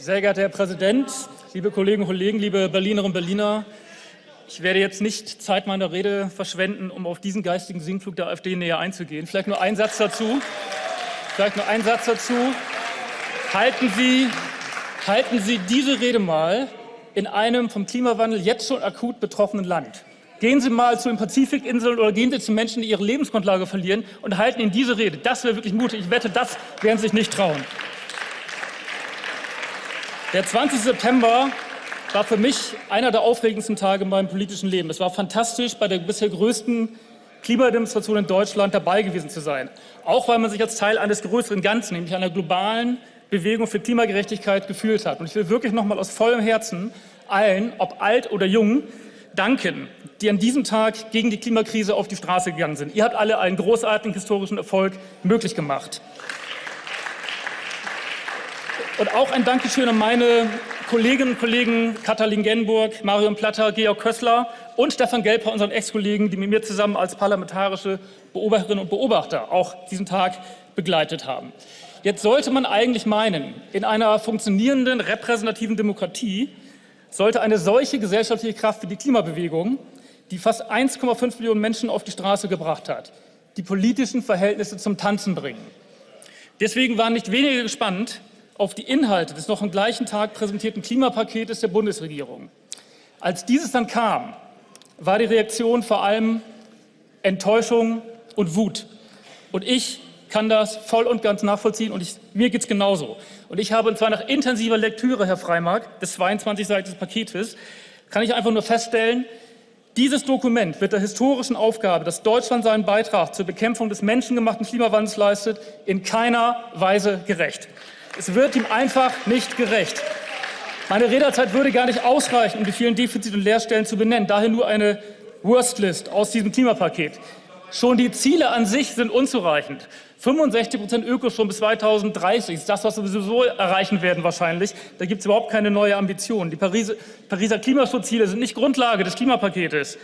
Sehr geehrter Herr Präsident, liebe Kolleginnen und Kollegen, liebe Berlinerinnen und Berliner, ich werde jetzt nicht Zeit meiner Rede verschwenden, um auf diesen geistigen Sinkflug der AfD näher einzugehen. Vielleicht nur ein Satz dazu. Vielleicht nur ein Satz dazu. Halten Sie, halten Sie diese Rede mal in einem vom Klimawandel jetzt schon akut betroffenen Land. Gehen Sie mal zu den Pazifikinseln oder gehen Sie zu Menschen, die ihre Lebensgrundlage verlieren und halten Ihnen diese Rede. Das wäre wirklich mutig. Ich wette, das werden Sie sich nicht trauen. Der 20. September war für mich einer der aufregendsten Tage in meinem politischen Leben. Es war fantastisch, bei der bisher größten Klimademonstration in Deutschland dabei gewesen zu sein. Auch weil man sich als Teil eines größeren Ganzen, nämlich einer globalen Bewegung für Klimagerechtigkeit gefühlt hat. Und ich will wirklich noch mal aus vollem Herzen allen, ob alt oder jung, danken, die an diesem Tag gegen die Klimakrise auf die Straße gegangen sind. Ihr habt alle einen großartigen historischen Erfolg möglich gemacht. Und auch ein Dankeschön an meine Kolleginnen und Kollegen Katalin Genburg, Marion Platter, Georg Kössler und Stefan Gelper, unseren Ex-Kollegen, die mit mir zusammen als parlamentarische Beobachterinnen und Beobachter auch diesen Tag begleitet haben. Jetzt sollte man eigentlich meinen, in einer funktionierenden repräsentativen Demokratie sollte eine solche gesellschaftliche Kraft wie die Klimabewegung, die fast 1,5 Millionen Menschen auf die Straße gebracht hat, die politischen Verhältnisse zum Tanzen bringen. Deswegen waren nicht wenige gespannt auf die Inhalte des noch am gleichen Tag präsentierten Klimapaketes der Bundesregierung. Als dieses dann kam, war die Reaktion vor allem Enttäuschung und Wut. Und ich kann das voll und ganz nachvollziehen und ich, mir geht es genauso. Und ich habe, und zwar nach intensiver Lektüre, Herr Freimark, des 22-seitigen Paketes, kann ich einfach nur feststellen, dieses Dokument wird der historischen Aufgabe, dass Deutschland seinen Beitrag zur Bekämpfung des menschengemachten Klimawandels leistet, in keiner Weise gerecht. Es wird ihm einfach nicht gerecht. Meine Redezeit würde gar nicht ausreichen, um die vielen Defizite und Leerstellen zu benennen. Daher nur eine Worstlist aus diesem Klimapaket. Schon die Ziele an sich sind unzureichend. 65 Prozent Ökostrom bis 2030 ist das, was wir sowieso erreichen werden wahrscheinlich. Da gibt es überhaupt keine neue Ambition. Die Pariser, Klimaschutzziele sind nicht Grundlage des Klimapaketes.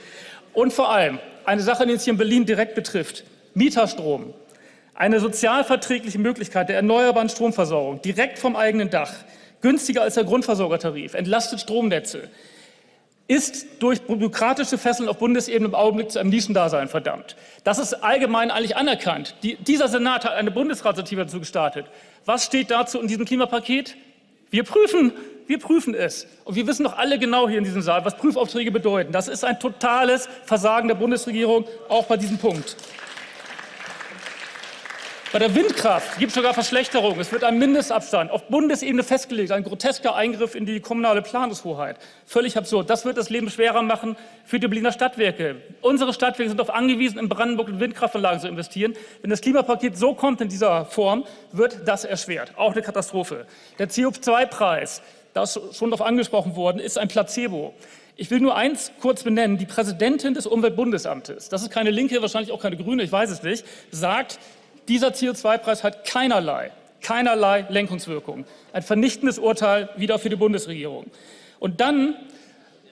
Und vor allem eine Sache, die uns hier in Berlin direkt betrifft. Mieterstrom. Eine sozialverträgliche Möglichkeit der erneuerbaren Stromversorgung direkt vom eigenen Dach. Günstiger als der Grundversorgertarif. Entlastet Stromnetze ist durch bürokratische Fesseln auf Bundesebene im Augenblick zu einem Nischendasein verdammt. Das ist allgemein eigentlich anerkannt. Die, dieser Senat hat eine Bundesratsinitiative dazu gestartet. Was steht dazu in diesem Klimapaket? Wir prüfen, wir prüfen es. Und wir wissen doch alle genau hier in diesem Saal, was Prüfaufträge bedeuten. Das ist ein totales Versagen der Bundesregierung, auch bei diesem Punkt. Bei der Windkraft gibt es sogar Verschlechterungen. Es wird ein Mindestabstand auf Bundesebene festgelegt, ein grotesker Eingriff in die kommunale Planungshoheit. Völlig absurd. Das wird das Leben schwerer machen für die Berliner Stadtwerke. Unsere Stadtwerke sind darauf angewiesen, in Brandenburg in Windkraftanlagen zu investieren. Wenn das Klimapaket so kommt in dieser Form, wird das erschwert. Auch eine Katastrophe. Der CO2-Preis, da ist schon darauf angesprochen worden, ist ein Placebo. Ich will nur eins kurz benennen. Die Präsidentin des Umweltbundesamtes, das ist keine Linke, wahrscheinlich auch keine Grüne, ich weiß es nicht, sagt, dieser CO2-Preis hat keinerlei, keinerlei Lenkungswirkung. Ein vernichtendes Urteil wieder für die Bundesregierung. Und dann,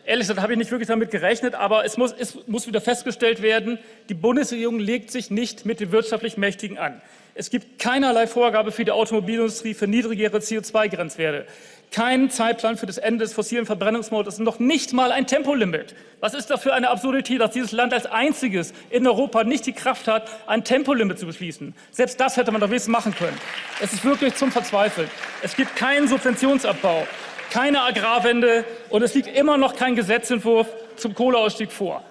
ehrlich gesagt, habe ich nicht wirklich damit gerechnet, aber es muss, es muss wieder festgestellt werden, die Bundesregierung legt sich nicht mit den wirtschaftlich Mächtigen an. Es gibt keinerlei Vorgabe für die Automobilindustrie für niedrigere CO2-Grenzwerte keinen Zeitplan für das Ende des fossilen Verbrennungsmodus, noch nicht mal ein Tempolimit. Was ist das für eine Absurdität, dass dieses Land als einziges in Europa nicht die Kraft hat, ein Tempolimit zu beschließen? Selbst das hätte man doch wenigstens machen können. Es ist wirklich zum Verzweifeln. Es gibt keinen Subventionsabbau, keine Agrarwende und es liegt immer noch kein Gesetzentwurf zum Kohleausstieg vor.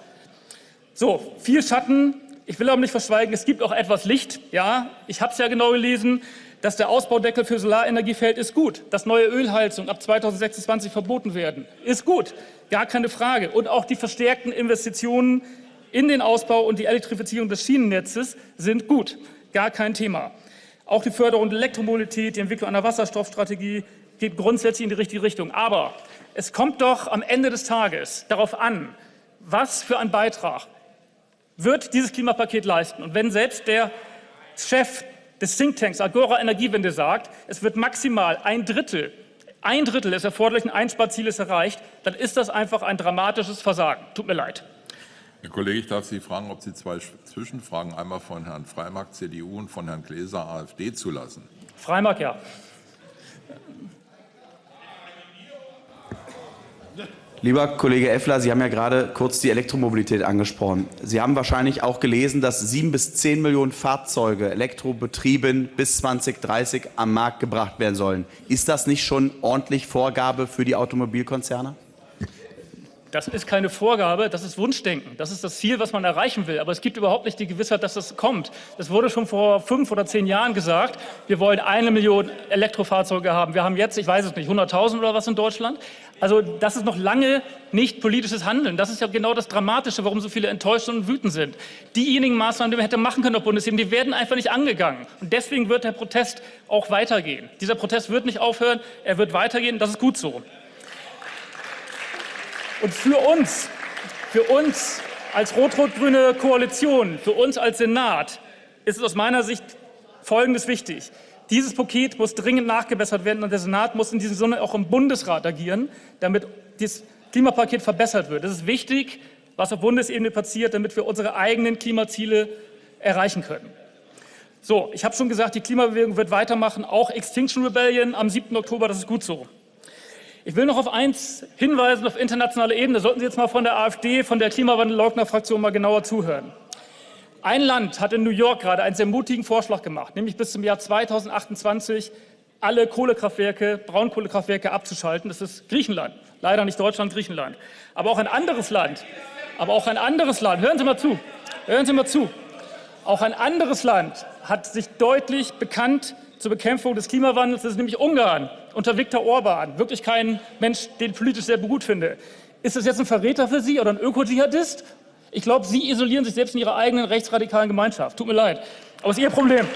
So, viel Schatten. Ich will aber nicht verschweigen, es gibt auch etwas Licht. Ja, ich habe es ja genau gelesen dass der Ausbaudeckel für Solarenergie fällt, ist gut. Dass neue Ölheizungen ab 2026 verboten werden, ist gut. Gar keine Frage. Und auch die verstärkten Investitionen in den Ausbau und die Elektrifizierung des Schienennetzes sind gut. Gar kein Thema. Auch die Förderung der Elektromobilität, die Entwicklung einer Wasserstoffstrategie geht grundsätzlich in die richtige Richtung. Aber es kommt doch am Ende des Tages darauf an, was für ein Beitrag wird dieses Klimapaket leisten. Und wenn selbst der Chef des Thinktanks Agora Energiewende sagt, es wird maximal ein Drittel, ein Drittel des erforderlichen Einsparzieles erreicht, dann ist das einfach ein dramatisches Versagen. Tut mir leid. Herr Kollege, ich darf Sie fragen, ob Sie zwei Zwischenfragen einmal von Herrn Freimark, CDU, und von Herrn Gläser, AfD, zulassen. Freimark, ja. Lieber Kollege Effler, Sie haben ja gerade kurz die Elektromobilität angesprochen. Sie haben wahrscheinlich auch gelesen, dass sieben bis zehn Millionen Fahrzeuge elektrobetrieben bis 2030 am Markt gebracht werden sollen. Ist das nicht schon ordentlich Vorgabe für die Automobilkonzerne? Das ist keine Vorgabe, das ist Wunschdenken. Das ist das Ziel, was man erreichen will. Aber es gibt überhaupt nicht die Gewissheit, dass das kommt. Es wurde schon vor fünf oder zehn Jahren gesagt, wir wollen eine Million Elektrofahrzeuge haben. Wir haben jetzt, ich weiß es nicht, 100.000 oder was in Deutschland. Also das ist noch lange nicht politisches Handeln. Das ist ja genau das Dramatische, warum so viele enttäuscht und wütend sind. Diejenigen Maßnahmen, die man hätte machen können auf Bundesebene, die werden einfach nicht angegangen. Und deswegen wird der Protest auch weitergehen. Dieser Protest wird nicht aufhören, er wird weitergehen. Das ist gut so. Und für uns, für uns als rot-rot-grüne Koalition, für uns als Senat ist es aus meiner Sicht Folgendes wichtig. Dieses Paket muss dringend nachgebessert werden und der Senat muss in diesem Sinne auch im Bundesrat agieren, damit das Klimapaket verbessert wird. Es ist wichtig, was auf Bundesebene passiert, damit wir unsere eigenen Klimaziele erreichen können. So, ich habe schon gesagt, die Klimabewegung wird weitermachen, auch Extinction Rebellion am 7. Oktober, das ist gut so. Ich will noch auf eins hinweisen auf internationaler Ebene. Sollten Sie jetzt mal von der AfD, von der Klimawandelleugner-Fraktion mal genauer zuhören. Ein Land hat in New York gerade einen sehr mutigen Vorschlag gemacht, nämlich bis zum Jahr 2028 alle Kohlekraftwerke, Braunkohlekraftwerke abzuschalten. Das ist Griechenland. Leider nicht Deutschland, Griechenland. Aber auch ein anderes Land. Aber auch ein anderes Land. Hören Sie mal zu. Hören Sie mal zu. Auch ein anderes Land hat sich deutlich bekannt zur Bekämpfung des Klimawandels. Das ist nämlich Ungarn unter Viktor Orban. Wirklich kein Mensch, den ich politisch sehr gut finde. Ist das jetzt ein Verräter für Sie oder ein Öko-Dschihadist? Ich glaube, Sie isolieren sich selbst in Ihrer eigenen rechtsradikalen Gemeinschaft. Tut mir leid. Aber es ist Ihr Problem.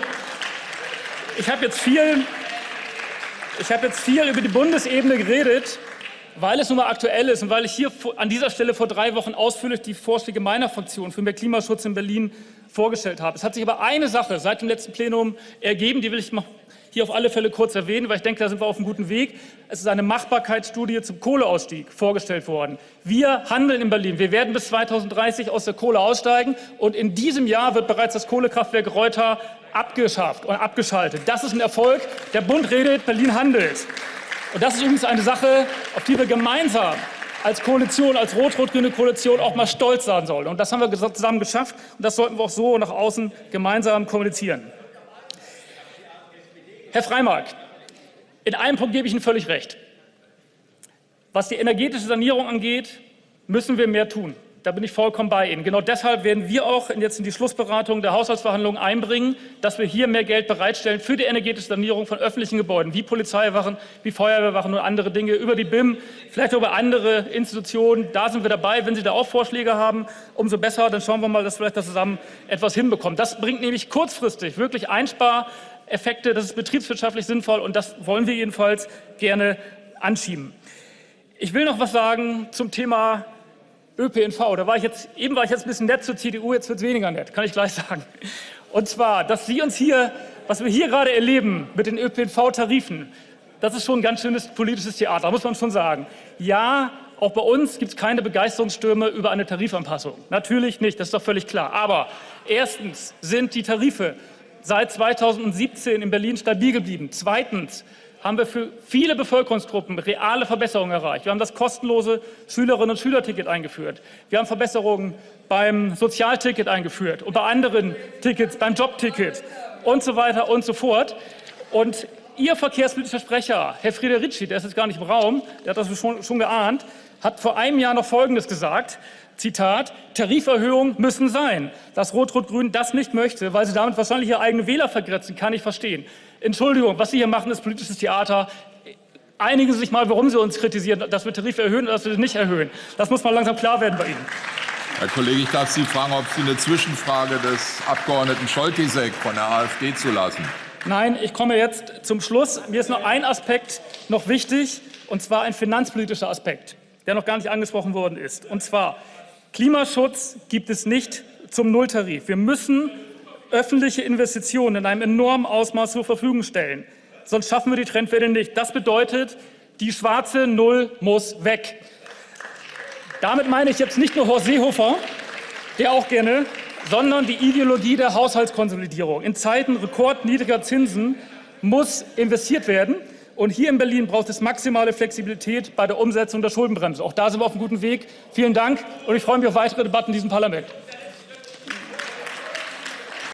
Ich habe jetzt viel, jetzt viel über die Bundesebene geredet, weil es nun mal aktuell ist und weil ich hier an dieser Stelle vor drei Wochen ausführlich die Vorschläge meiner Fraktion für mehr Klimaschutz in Berlin vorgestellt habe. Es hat sich aber eine Sache seit dem letzten Plenum ergeben, die will ich hier auf alle Fälle kurz erwähnen, weil ich denke, da sind wir auf einem guten Weg. Es ist eine Machbarkeitsstudie zum Kohleausstieg vorgestellt worden. Wir handeln in Berlin. Wir werden bis 2030 aus der Kohle aussteigen und in diesem Jahr wird bereits das Kohlekraftwerk Reuter abgeschafft und abgeschaltet. Das ist ein Erfolg. Der Bund redet, Berlin handelt. Und das ist übrigens eine Sache, auf die wir gemeinsam als Koalition, als rot-rot-grüne Koalition auch mal stolz sein sollen. Und das haben wir zusammen geschafft und das sollten wir auch so nach außen gemeinsam kommunizieren. Herr Freimark, in einem Punkt gebe ich Ihnen völlig recht. Was die energetische Sanierung angeht, müssen wir mehr tun. Da bin ich vollkommen bei Ihnen. Genau deshalb werden wir auch jetzt in die Schlussberatung der Haushaltsverhandlungen einbringen, dass wir hier mehr Geld bereitstellen für die energetische Sanierung von öffentlichen Gebäuden, wie Polizeiwachen, wie Feuerwehrwachen und andere Dinge, über die BIM, vielleicht über andere Institutionen. Da sind wir dabei. Wenn Sie da auch Vorschläge haben, umso besser. Dann schauen wir mal, dass wir vielleicht das zusammen etwas hinbekommen. Das bringt nämlich kurzfristig wirklich Einspar Effekte, das ist betriebswirtschaftlich sinnvoll und das wollen wir jedenfalls gerne anschieben. Ich will noch was sagen zum Thema ÖPNV. Da war ich jetzt, eben war ich jetzt ein bisschen nett zur CDU, jetzt wird es weniger nett, kann ich gleich sagen. Und zwar, dass Sie uns hier, was wir hier gerade erleben mit den ÖPNV-Tarifen, das ist schon ein ganz schönes politisches Theater, muss man schon sagen. Ja, auch bei uns gibt es keine Begeisterungsstürme über eine Tarifanpassung. Natürlich nicht, das ist doch völlig klar. Aber erstens sind die Tarife seit 2017 in Berlin stabil geblieben. Zweitens haben wir für viele Bevölkerungsgruppen reale Verbesserungen erreicht. Wir haben das kostenlose Schülerinnen- und Schülerticket eingeführt. Wir haben Verbesserungen beim Sozialticket eingeführt und bei anderen Tickets, beim Jobticket und so weiter und so fort. Und Ihr verkehrspolitischer Sprecher, Herr Friederici, der ist jetzt gar nicht im Raum, der hat das schon, schon geahnt, hat vor einem Jahr noch Folgendes gesagt. Zitat, Tariferhöhungen müssen sein. Dass Rot-Rot-Grün das nicht möchte, weil sie damit wahrscheinlich ihre eigenen Wähler vergrätzen, kann ich verstehen. Entschuldigung, was Sie hier machen, ist politisches Theater. Einigen Sie sich mal, warum Sie uns kritisieren, dass wir Tarife erhöhen oder dass wir sie nicht erhöhen. Das muss mal langsam klar werden bei Ihnen. Herr Kollege, ich darf Sie fragen, ob Sie eine Zwischenfrage des Abgeordneten Scholtisek von der AfD zulassen. Nein, ich komme jetzt zum Schluss. Mir ist noch ein Aspekt noch wichtig, und zwar ein finanzpolitischer Aspekt, der noch gar nicht angesprochen worden ist. Und zwar, Klimaschutz gibt es nicht zum Nulltarif. Wir müssen öffentliche Investitionen in einem enormen Ausmaß zur Verfügung stellen. Sonst schaffen wir die Trendwende nicht. Das bedeutet, die schwarze Null muss weg. Damit meine ich jetzt nicht nur Horst Seehofer, der auch gerne, sondern die Ideologie der Haushaltskonsolidierung. In Zeiten rekordniedriger Zinsen muss investiert werden. Und hier in Berlin braucht es maximale Flexibilität bei der Umsetzung der Schuldenbremse. Auch da sind wir auf einem guten Weg. Vielen Dank und ich freue mich auf weitere Debatten in diesem Parlament.